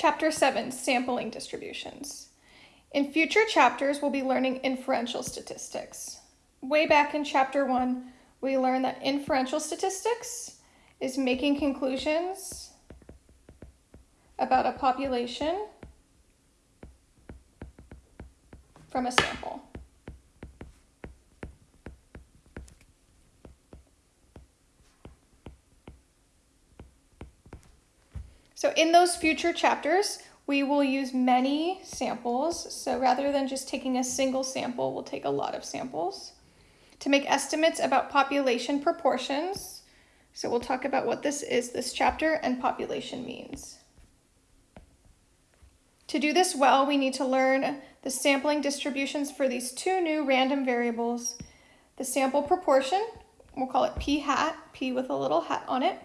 Chapter 7, Sampling Distributions. In future chapters, we'll be learning inferential statistics. Way back in chapter 1, we learned that inferential statistics is making conclusions about a population from a sample. So in those future chapters, we will use many samples. So rather than just taking a single sample, we'll take a lot of samples to make estimates about population proportions. So we'll talk about what this is this chapter and population means. To do this well, we need to learn the sampling distributions for these two new random variables, the sample proportion, we'll call it p hat, p with a little hat on it,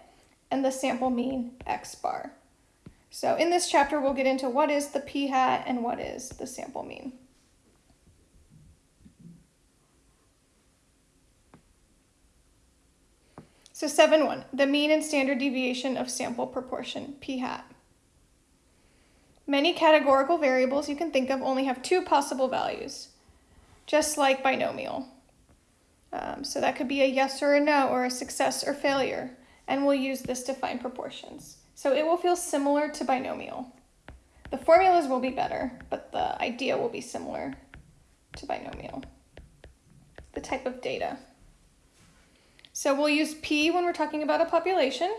and the sample mean x bar. So in this chapter, we'll get into what is the p-hat and what is the sample mean. So 7.1, the mean and standard deviation of sample proportion, p-hat. Many categorical variables you can think of only have two possible values, just like binomial. Um, so that could be a yes or a no, or a success or failure, and we'll use this to find proportions. So it will feel similar to binomial. The formulas will be better, but the idea will be similar to binomial. The type of data. So we'll use P when we're talking about a population,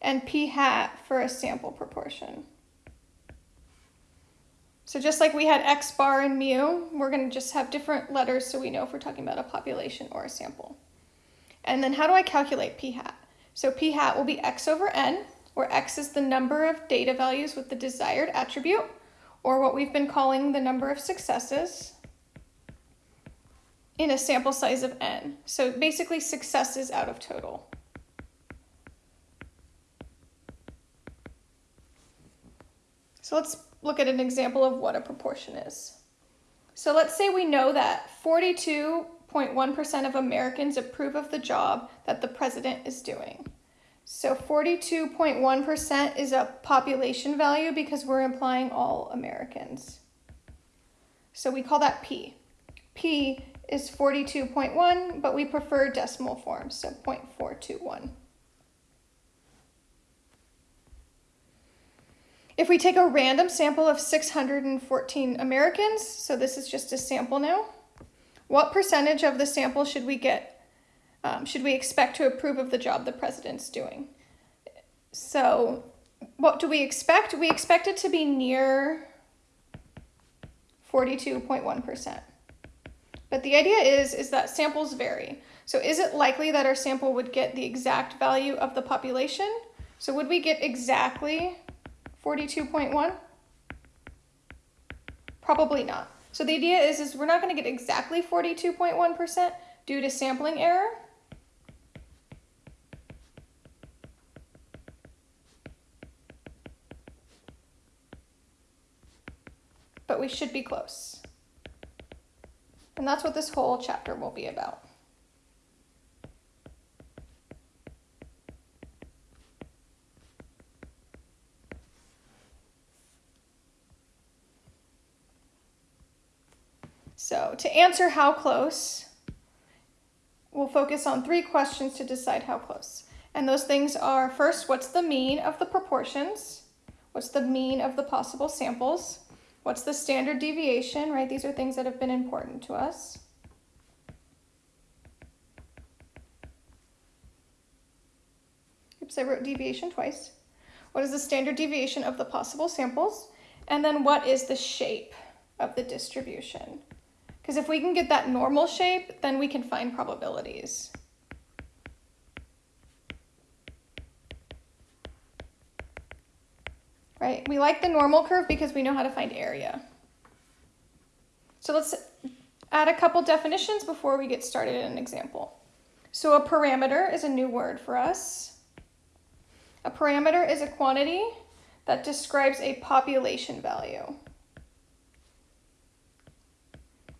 and P hat for a sample proportion. So just like we had X bar and mu, we're gonna just have different letters so we know if we're talking about a population or a sample. And then how do I calculate P hat? So p hat will be x over n, where x is the number of data values with the desired attribute, or what we've been calling the number of successes in a sample size of n. So basically successes out of total. So let's look at an example of what a proportion is. So let's say we know that 42 0.1% of Americans approve of the job that the president is doing. So 42.1% is a population value because we're implying all Americans. So we call that P. P is 42.1, but we prefer decimal form, so 0.421. If we take a random sample of 614 Americans, so this is just a sample now, what percentage of the sample should we get, um, should we expect to approve of the job the president's doing? So what do we expect? We expect it to be near 42.1%. But the idea is, is that samples vary. So is it likely that our sample would get the exact value of the population? So would we get exactly 42.1? Probably not. So the idea is, is we're not going to get exactly 42.1% due to sampling error. But we should be close. And that's what this whole chapter will be about. So to answer how close, we'll focus on three questions to decide how close. And those things are first, what's the mean of the proportions? What's the mean of the possible samples? What's the standard deviation, right? These are things that have been important to us. Oops, I wrote deviation twice. What is the standard deviation of the possible samples? And then what is the shape of the distribution? Because if we can get that normal shape, then we can find probabilities. Right, we like the normal curve because we know how to find area. So let's add a couple definitions before we get started in an example. So a parameter is a new word for us. A parameter is a quantity that describes a population value.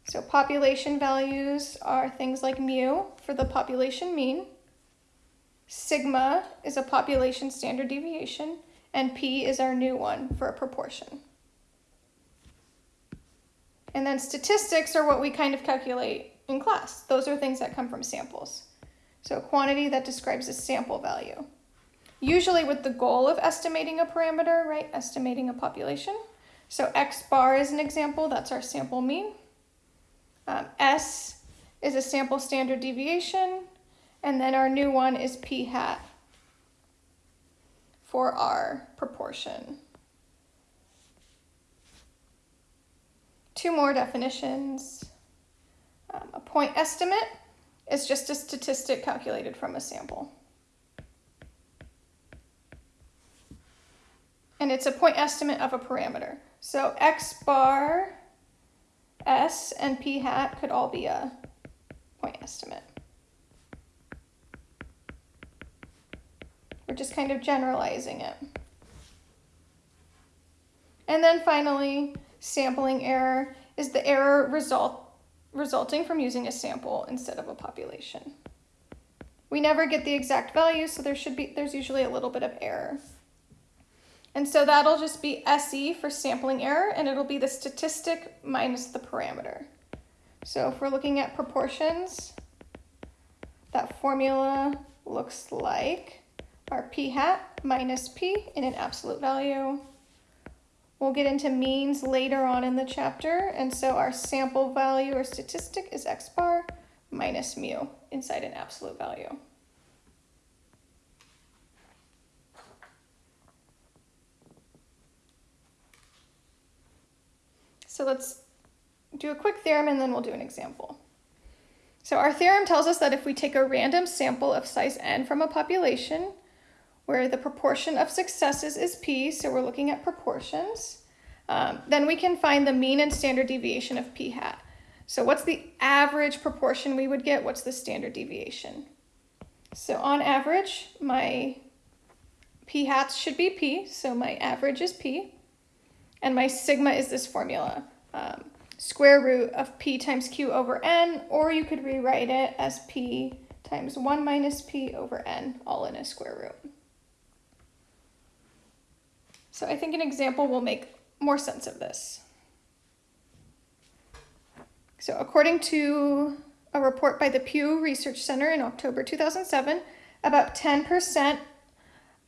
So population values are things like mu for the population mean. Sigma is a population standard deviation. and P is our new one for a proportion. And then statistics are what we kind of calculate in class. Those are things that come from samples. So a quantity that describes a sample value. Usually with the goal of estimating a parameter, right? Estimating a population. So X bar is an example, that's our sample mean. S is a sample standard deviation. And then our new one is P hat for our proportion. Two more definitions. Um, a point estimate is just a statistic calculated from a sample. And it's a point estimate of a parameter. So x bar, s, and p hat could all be a point estimate. We're just kind of generalizing it. And then finally, sampling error is the error result resulting from using a sample instead of a population. We never get the exact value, so there should be there's usually a little bit of error. And so that'll just be SE for sampling error, and it'll be the statistic minus the parameter. So if we're looking at proportions, that formula looks like our p hat minus p in an absolute value. We'll get into means later on in the chapter, and so our sample value or statistic is x bar minus mu inside an absolute value. So let's do a quick theorem and then we'll do an example. So our theorem tells us that if we take a random sample of size n from a population, where the proportion of successes is p, so we're looking at proportions, um, then we can find the mean and standard deviation of p hat. So what's the average proportion we would get? What's the standard deviation? So on average, my p hats should be p, so my average is p. And my sigma is this formula, um, square root of p times q over n, or you could rewrite it as p times 1 minus p over n, all in a square root. So I think an example will make more sense of this. So according to a report by the Pew Research Center in October 2007, about 10%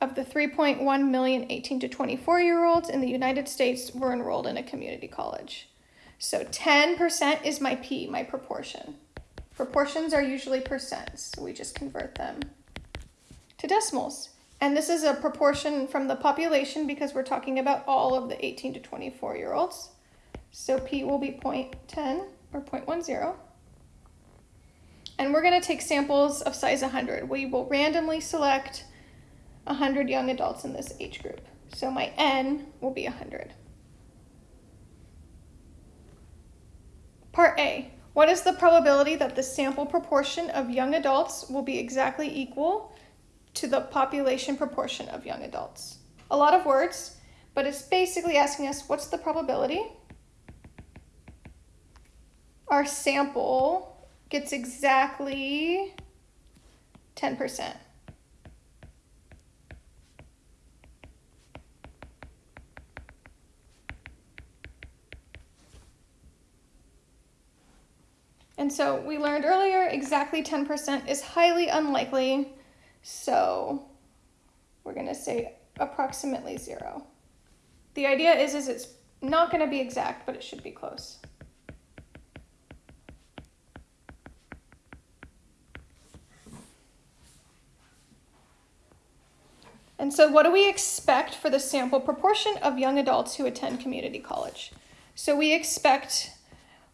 of the 3.1 million 18 to 24 year olds in the United States were enrolled in a community college. So 10% is my P, my proportion. Proportions are usually percents, so we just convert them to decimals. And this is a proportion from the population because we're talking about all of the 18 to 24 year olds. So P will be 0.10 or 0.10. And we're going to take samples of size 100. We will randomly select 100 young adults in this age group. So my N will be 100. Part A, what is the probability that the sample proportion of young adults will be exactly equal to the population proportion of young adults? A lot of words, but it's basically asking us what's the probability our sample gets exactly 10%. And so we learned earlier exactly 10% is highly unlikely. So we're going to say approximately zero. The idea is, is it's not going to be exact, but it should be close. And so what do we expect for the sample proportion of young adults who attend community college? So we expect,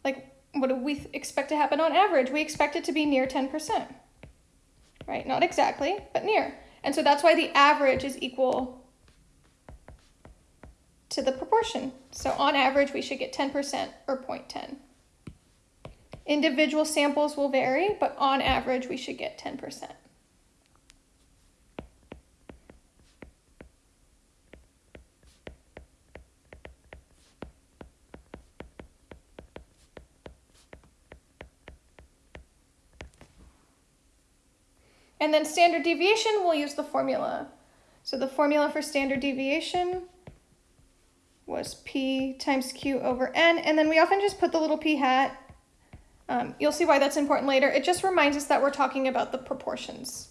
like, what do we expect to happen on average? We expect it to be near 10%, right? Not exactly, but near. And so that's why the average is equal to the proportion. So on average, we should get 10% or 0.10. Individual samples will vary, but on average, we should get 10%. And then standard deviation, we'll use the formula. So the formula for standard deviation was p times q over n, and then we often just put the little p hat. Um, you'll see why that's important later. It just reminds us that we're talking about the proportions.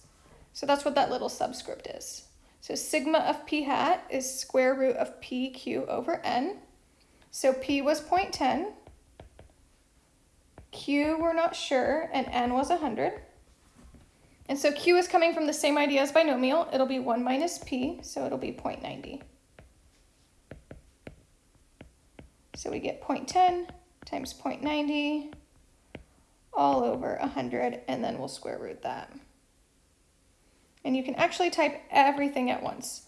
So that's what that little subscript is. So sigma of p hat is square root of pq over n. So p was 0.10, q we're not sure, and n was 100. And so q is coming from the same idea as binomial. It'll be 1 minus p, so it'll be 0.90. So we get 0.10 times 0.90 all over 100, and then we'll square root that. And you can actually type everything at once.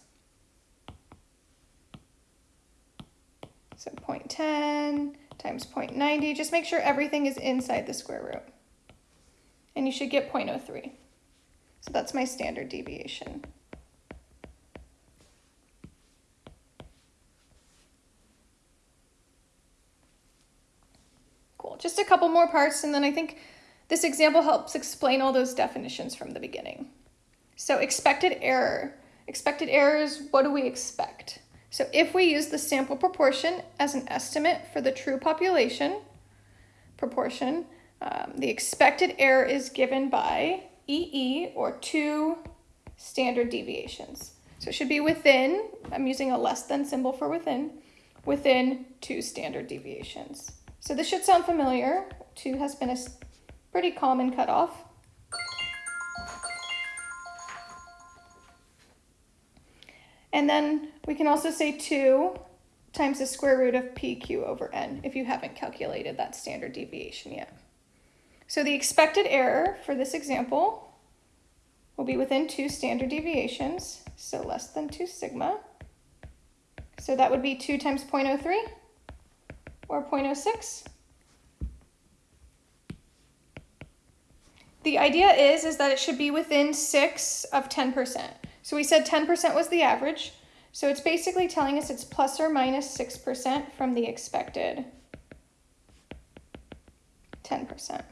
So 0.10 times 0.90, just make sure everything is inside the square root. And you should get 0.03. So that's my standard deviation. Cool, just a couple more parts and then I think this example helps explain all those definitions from the beginning. So expected error. Expected error is what do we expect? So if we use the sample proportion as an estimate for the true population proportion, um, the expected error is given by EE or two standard deviations. So it should be within, I'm using a less than symbol for within, within two standard deviations. So this should sound familiar. Two has been a pretty common cutoff. And then we can also say 2 times the square root of pq over n if you haven't calculated that standard deviation yet. So the expected error for this example will be within two standard deviations, so less than 2 sigma. So that would be 2 times 0.03 or 0.06. The idea is, is that it should be within 6 of 10%. So we said 10% was the average. So it's basically telling us it's plus or minus 6% from the expected 10%.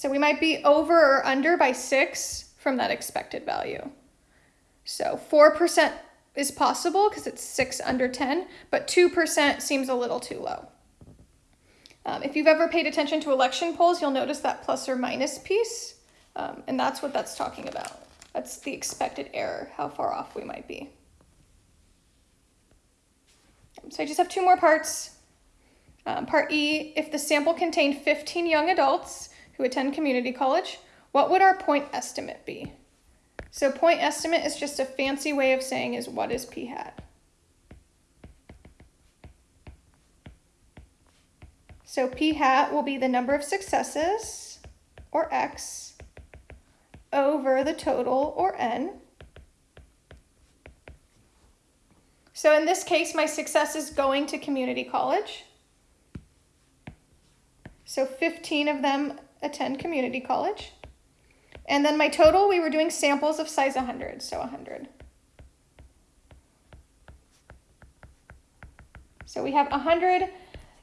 So we might be over or under by 6 from that expected value. So 4% is possible because it's 6 under 10, but 2% seems a little too low. Um, if you've ever paid attention to election polls, you'll notice that plus or minus piece, um, and that's what that's talking about. That's the expected error, how far off we might be. So I just have two more parts. Um, part E, if the sample contained 15 young adults who attend community college, what would our point estimate be? So point estimate is just a fancy way of saying is what is p hat? So p hat will be the number of successes, or x, over the total, or n. So in this case, my success is going to community college. So 15 of them attend community college. And then my total, we were doing samples of size 100, so 100. So we have 100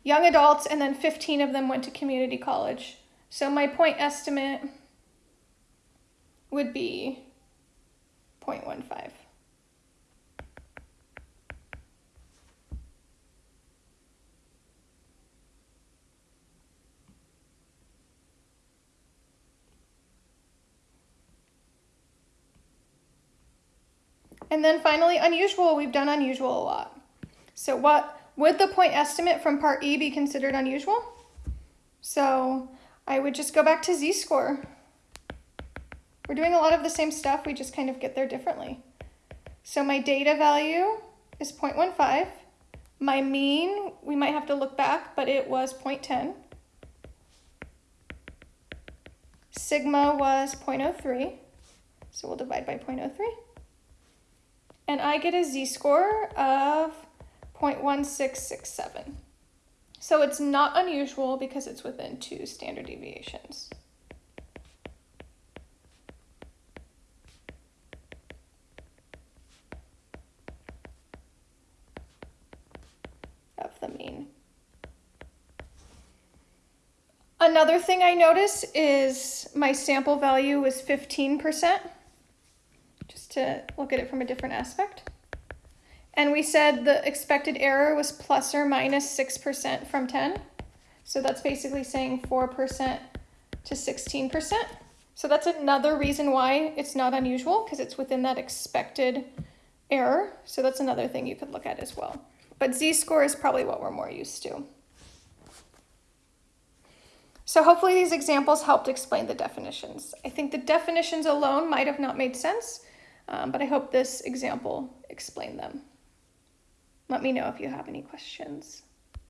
young adults, and then 15 of them went to community college. So my point estimate would be 0.15. And then finally, unusual, we've done unusual a lot. So what would the point estimate from part E be considered unusual? So I would just go back to z-score. We're doing a lot of the same stuff, we just kind of get there differently. So my data value is 0.15. My mean, we might have to look back, but it was 0.10. Sigma was 0.03, so we'll divide by 0.03. And I get a z-score of 0.1667. So it's not unusual because it's within two standard deviations. Of the mean. Another thing I notice is my sample value was 15%. To look at it from a different aspect. And we said the expected error was plus or minus 6% from 10. So that's basically saying 4% to 16%. So that's another reason why it's not unusual because it's within that expected error. So that's another thing you could look at as well. But z-score is probably what we're more used to. So hopefully these examples helped explain the definitions. I think the definitions alone might have not made sense, um, but I hope this example explained them. Let me know if you have any questions.